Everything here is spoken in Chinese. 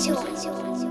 救救救。